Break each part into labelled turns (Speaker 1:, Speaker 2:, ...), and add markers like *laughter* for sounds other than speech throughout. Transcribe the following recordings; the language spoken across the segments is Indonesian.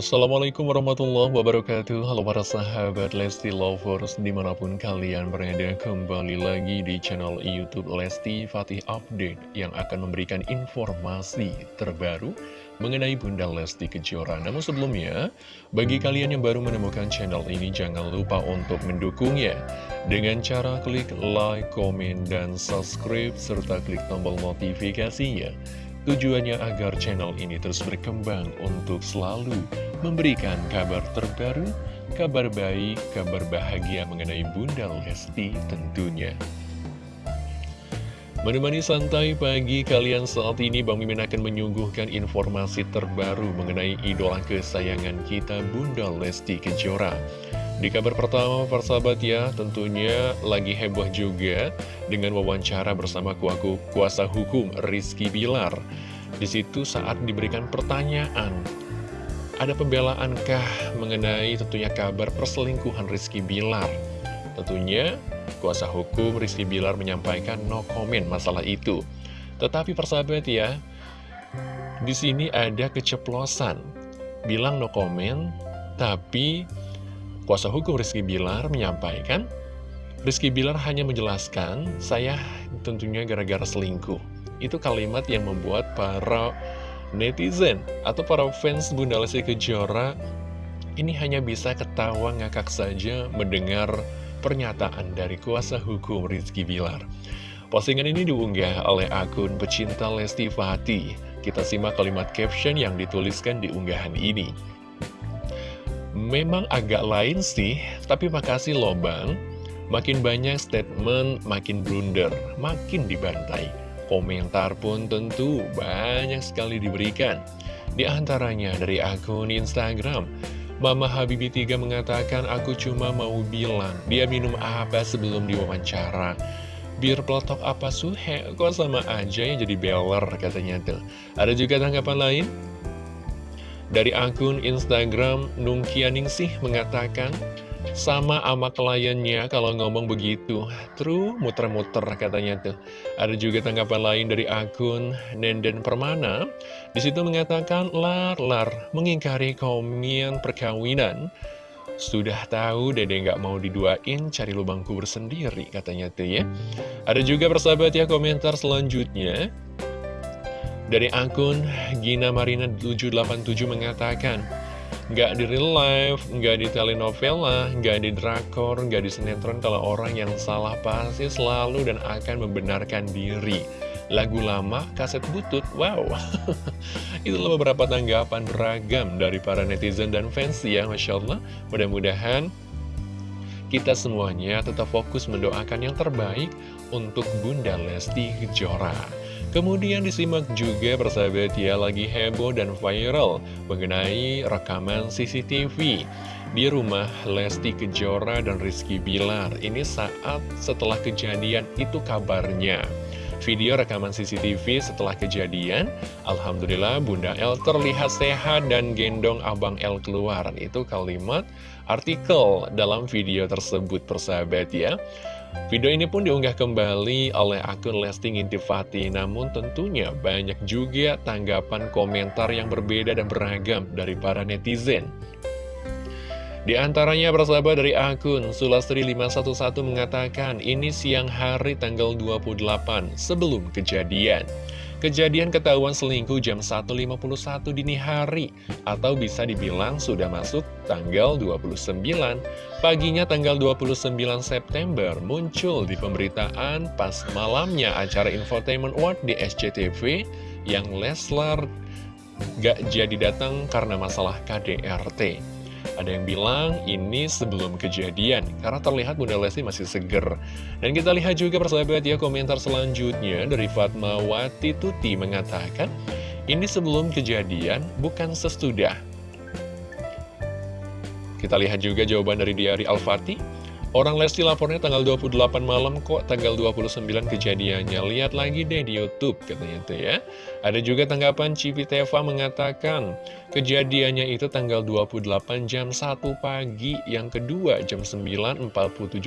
Speaker 1: Assalamualaikum warahmatullahi wabarakatuh. Halo para sahabat Lesti Lovers Di mana pun kalian berada kembali lagi di channel Youtube Lesti Fatih Update Yang akan memberikan informasi terbaru mengenai Bunda Lesti Kejora. Namun sebelumnya, bagi kalian yang baru menemukan channel ini Jangan lupa untuk mendukungnya Dengan cara klik like, komen, dan subscribe Serta klik tombol notifikasinya Tujuannya agar channel ini terus berkembang untuk selalu memberikan kabar terbaru, kabar baik, kabar bahagia mengenai Bunda Lesti tentunya. Menemani santai pagi kalian saat ini Bang Mimin akan menyuguhkan informasi terbaru mengenai idola kesayangan kita Bunda Lesti Kejora. Di kabar pertama, persahabat ya, tentunya lagi heboh juga dengan wawancara bersama kuaku kuasa hukum Rizky Bilar. Di situ saat diberikan pertanyaan, ada pembelaankah mengenai tentunya kabar perselingkuhan Rizky Bilar? Tentunya kuasa hukum Rizky Bilar menyampaikan no comment masalah itu. Tetapi persahabat ya, di sini ada keceplosan. Bilang no comment, tapi Kuasa hukum Rizky Bilar menyampaikan, Rizky Bilar hanya menjelaskan, saya tentunya gara-gara selingkuh. Itu kalimat yang membuat para netizen atau para fans Bunda Lesti Kejora ini hanya bisa ketawa ngakak saja mendengar pernyataan dari kuasa hukum Rizky Bilar. Postingan ini diunggah oleh akun pecinta Lesti Fatih. Kita simak kalimat caption yang dituliskan di unggahan ini. Memang agak lain sih, tapi makasih loh bang. Makin banyak statement, makin blunder, makin dibantai. Komentar pun tentu banyak sekali diberikan. Di antaranya dari akun Instagram, Mama Habibi 3 mengatakan, aku cuma mau bilang, dia minum apa sebelum diwawancara. Biar pelotok apa suhe, kok sama aja yang jadi beler katanya tuh. Ada juga tanggapan lain? Dari akun Instagram Nungkianingsih mengatakan, sama ama kliennya kalau ngomong begitu, true muter-muter katanya tuh. Ada juga tanggapan lain dari akun Nenden Permana, di situ mengatakan, lar-lar mengingkari komen perkawinan. Sudah tahu dede nggak mau diduain, cari lubang kubur sendiri katanya tuh ya. Ada juga persahabat ya komentar selanjutnya. Dari akun Gina Marina 787 mengatakan, Nggak di real life, nggak di telenovela, nggak di drakor, nggak di sinetron kalau orang yang salah pasti selalu dan akan membenarkan diri. Lagu lama, kaset butut, wow. *laughs* Itulah beberapa tanggapan beragam dari para netizen dan fans ya, Masya Allah. Mudah-mudahan kita semuanya tetap fokus mendoakan yang terbaik untuk Bunda Lesti Kejora. Kemudian disimak juga persahabat ya lagi heboh dan viral mengenai rekaman CCTV di rumah Lesti Kejora dan Rizky Bilar. Ini saat setelah kejadian itu kabarnya. Video rekaman CCTV setelah kejadian, Alhamdulillah Bunda L terlihat sehat dan gendong Abang L keluar. Itu kalimat artikel dalam video tersebut persahabat ya. Video ini pun diunggah kembali oleh akun Lesti Intifati, namun tentunya banyak juga tanggapan komentar yang berbeda dan beragam dari para netizen. Di antaranya persahabat dari akun Sulastri511 mengatakan, ini siang hari tanggal 28 sebelum kejadian. Kejadian ketahuan selingkuh jam 1.51 dini hari Atau bisa dibilang sudah masuk tanggal 29 Paginya tanggal 29 September muncul di pemberitaan pas malamnya acara Infotainment Award di SCTV Yang Leslar gak jadi datang karena masalah KDRT ada yang bilang ini sebelum kejadian, karena terlihat Bunda Lesti masih seger. Dan kita lihat juga persahabat ya komentar selanjutnya dari Fatmawati Tuti mengatakan, ini sebelum kejadian, bukan sesudah. Kita lihat juga jawaban dari Diari Al-Fatih. Orang Lesti lapornya tanggal 28 malam kok tanggal 29 kejadiannya. Lihat lagi deh di Youtube katanya itu ya. Ada juga tanggapan Cipi Teva mengatakan Kejadiannya itu tanggal 28 jam 1 pagi Yang kedua jam 9.47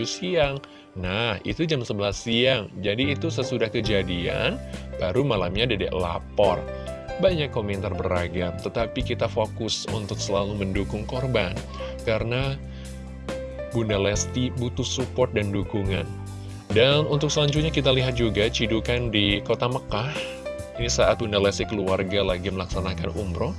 Speaker 1: siang. Nah itu jam 11 siang. Jadi itu sesudah kejadian Baru malamnya dedek lapor. Banyak komentar beragam, tetapi kita fokus untuk selalu mendukung korban. Karena Bunda Lesti butuh support dan dukungan. Dan untuk selanjutnya kita lihat juga cidukan di kota Mekah. Ini saat Bunda Lesti keluarga lagi melaksanakan umroh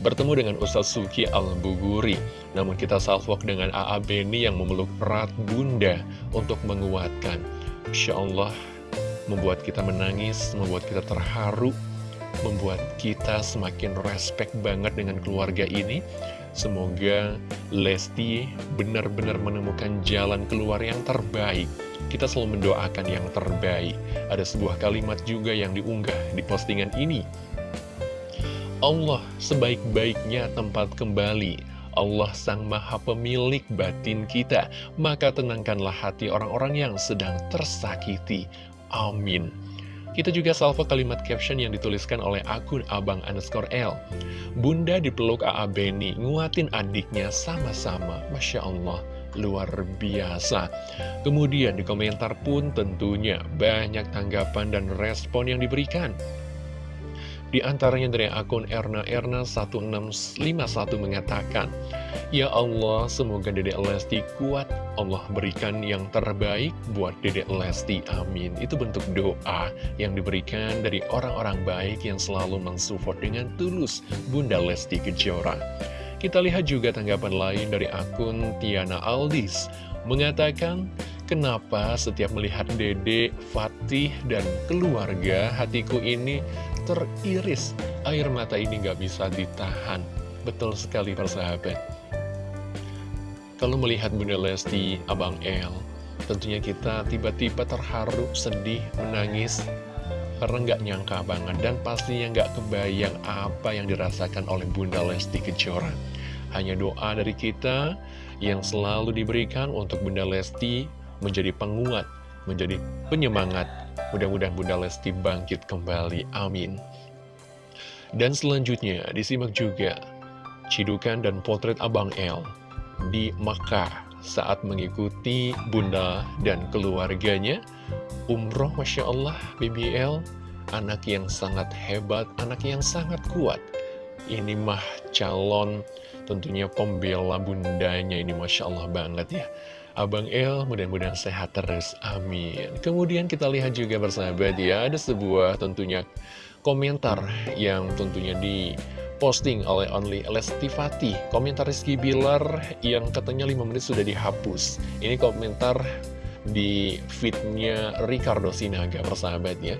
Speaker 1: bertemu dengan Ustadz Suki Al-Buguri. Namun kita salvok dengan AA Beni yang memeluk erat bunda untuk menguatkan. Insya Allah membuat kita menangis, membuat kita terharu, membuat kita semakin respect banget dengan keluarga ini. Semoga Lesti benar-benar menemukan jalan keluar yang terbaik. Kita selalu mendoakan yang terbaik. Ada sebuah kalimat juga yang diunggah di postingan ini Allah sebaik-baiknya tempat kembali Allah Sang Maha Pemilik batin kita Maka tenangkanlah hati orang-orang yang sedang tersakiti Amin kita juga salvo kalimat caption yang dituliskan oleh akun abang underscore L. Bunda dipeluk A.A. Beni, nguatin adiknya sama-sama. Masya Allah, luar biasa. Kemudian di komentar pun tentunya banyak tanggapan dan respon yang diberikan. Di antaranya dari akun Erna Erna 1651 mengatakan, Ya Allah, semoga Dedek Lesti kuat, Allah berikan yang terbaik buat Dedek Lesti, amin. Itu bentuk doa yang diberikan dari orang-orang baik yang selalu mensupport dengan tulus Bunda Lesti Kejora. Kita lihat juga tanggapan lain dari akun Tiana Aldis, mengatakan, Kenapa setiap melihat Dede, Fatih, dan keluarga, hatiku ini teriris. Air mata ini nggak bisa ditahan. Betul sekali persahabat. Kalau melihat Bunda Lesti, Abang El, tentunya kita tiba-tiba terharu, sedih, menangis, karena nggak nyangka banget dan pastinya nggak kebayang apa yang dirasakan oleh Bunda Lesti Kejora. Hanya doa dari kita yang selalu diberikan untuk Bunda Lesti menjadi penguat, menjadi penyemangat. Mudah-mudahan Bunda Lesti bangkit kembali. Amin. Dan selanjutnya disimak juga cidukan dan potret Abang El di Makkah saat mengikuti Bunda dan keluarganya. Umroh Masya Allah BBL, anak yang sangat hebat, anak yang sangat kuat. Ini mah calon tentunya pembela bundanya ini Masya Allah banget ya. Abang El mudah-mudahan sehat terus, amin. Kemudian kita lihat juga bersahabat ya, ada sebuah tentunya komentar yang tentunya di posting oleh Only Lesti Fatih. Komentar Rizky Bilar yang katanya 5 menit sudah dihapus. Ini komentar di feednya Ricardo Sinaga, persahabat ya.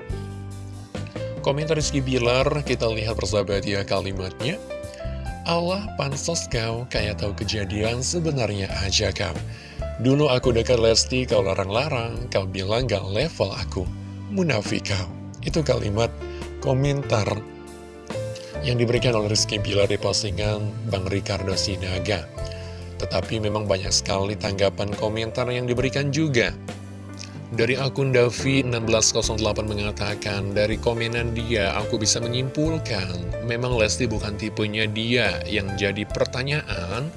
Speaker 1: Komentar Rizky Bilar, kita lihat persahabat ya kalimatnya. Allah pansos kau kayak tahu kejadian sebenarnya aja kau. Dulu aku dekat Lesti, kau larang-larang, kau bilang gak level aku. Munafik kau. Itu kalimat komentar yang diberikan oleh Rizky Bilar di postingan Bang Ricardo Sinaga. Tetapi memang banyak sekali tanggapan komentar yang diberikan juga. Dari akun Davi1608 mengatakan, dari komenan dia aku bisa menyimpulkan, memang Lesti bukan tipenya dia yang jadi pertanyaan,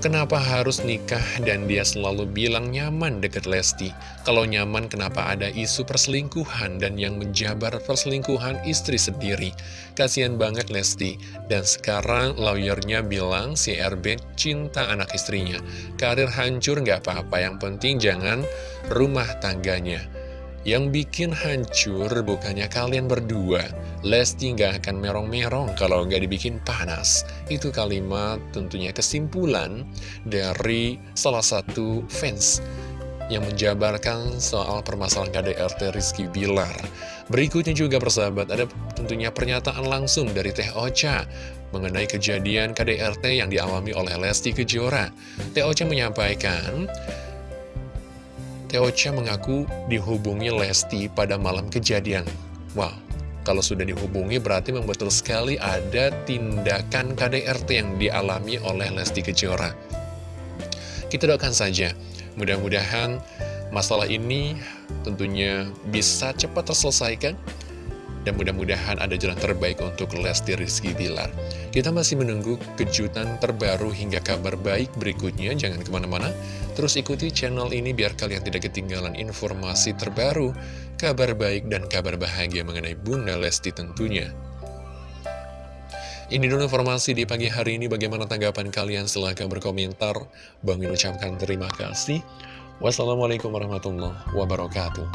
Speaker 1: Kenapa harus nikah dan dia selalu bilang nyaman deket Lesti? Kalau nyaman kenapa ada isu perselingkuhan dan yang menjabar perselingkuhan istri sendiri? Kasian banget Lesti. Dan sekarang lawyernya bilang si RB cinta anak istrinya. Karir hancur nggak apa-apa, yang penting jangan rumah tangganya. Yang bikin hancur bukannya kalian berdua Lesti nggak akan merong-merong kalau nggak dibikin panas Itu kalimat tentunya kesimpulan dari salah satu fans yang menjabarkan soal permasalahan KDRT Rizky Bilar. Berikutnya juga persahabat, ada tentunya pernyataan langsung dari Teh Ocha mengenai kejadian KDRT yang dialami oleh Lesti Kejora. Teh Ocha menyampaikan, Teocha mengaku dihubungi Lesti pada malam kejadian. Wow, kalau sudah dihubungi berarti membetul sekali ada tindakan KDRT yang dialami oleh Lesti Kejora. Kita doakan saja, mudah-mudahan masalah ini tentunya bisa cepat terselesaikan dan mudah-mudahan ada jalan terbaik untuk Lesti Rizky Bilar. Kita masih menunggu kejutan terbaru hingga kabar baik berikutnya. Jangan ke mana-mana, terus ikuti channel ini biar kalian tidak ketinggalan informasi terbaru, kabar baik dan kabar bahagia mengenai Bunda Lesti tentunya. Ini dulu informasi di pagi hari ini. Bagaimana tanggapan kalian? Silahkan berkomentar. Bang ucapkan terima kasih. Wassalamualaikum warahmatullahi wabarakatuh.